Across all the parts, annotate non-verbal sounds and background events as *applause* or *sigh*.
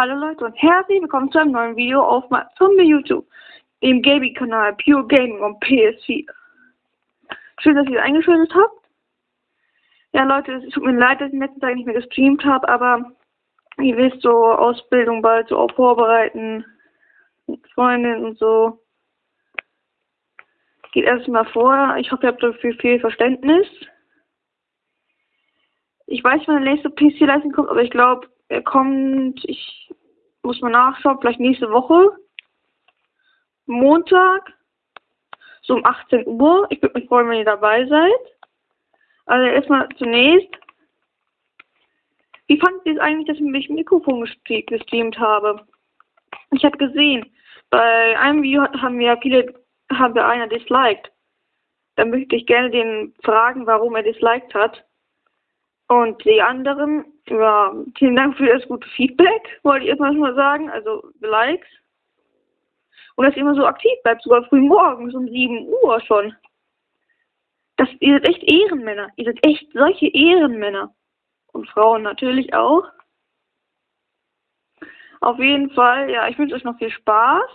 Hallo Leute und herzlich willkommen zu einem neuen Video auf von YouTube, dem Gaming-Kanal Pure Gaming und PS4. Schön, dass ihr eingeschaltet habt. Ja Leute, es tut mir leid, dass ich in letzter Zeit nicht mehr gestreamt habe, aber ihr wisst so, Ausbildung bald so auch vorbereiten, mit Freundinnen und so. Geht erstmal vor. Ich hoffe, ihr habt dafür viel Verständnis. Ich weiß, wann der nächste PC-Leistung kommt, aber ich glaube, er kommt, ich muss mal nachschauen, vielleicht nächste Woche. Montag, so um 18 Uhr. Ich würde mich freuen, wenn ihr dabei seid. Also erstmal zunächst, wie fandet ihr es eigentlich, dass ich mit dem Mikrofon gestreamt habe? Ich habe gesehen, bei einem Video haben wir viele, haben wir einer disliked. Dann möchte ich gerne den fragen, warum er disliked hat. Und die anderen, ja, vielen Dank für das gute Feedback, wollte ich erstmal schon mal sagen, also Likes. Und dass ihr immer so aktiv bleibt, sogar früh morgens um 7 Uhr schon. Das, ihr seid echt Ehrenmänner. Ihr seid echt solche Ehrenmänner. Und Frauen natürlich auch. Auf jeden Fall, ja, ich wünsche euch noch viel Spaß.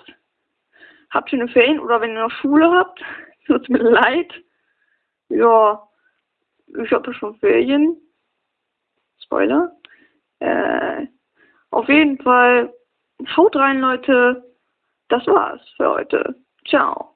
Habt schöne Ferien oder wenn ihr noch Schule habt, *laughs* tut mir leid. Ja, ich habe schon Ferien. Spoiler. Äh, auf jeden Fall, haut rein, Leute. Das war's für heute. Ciao.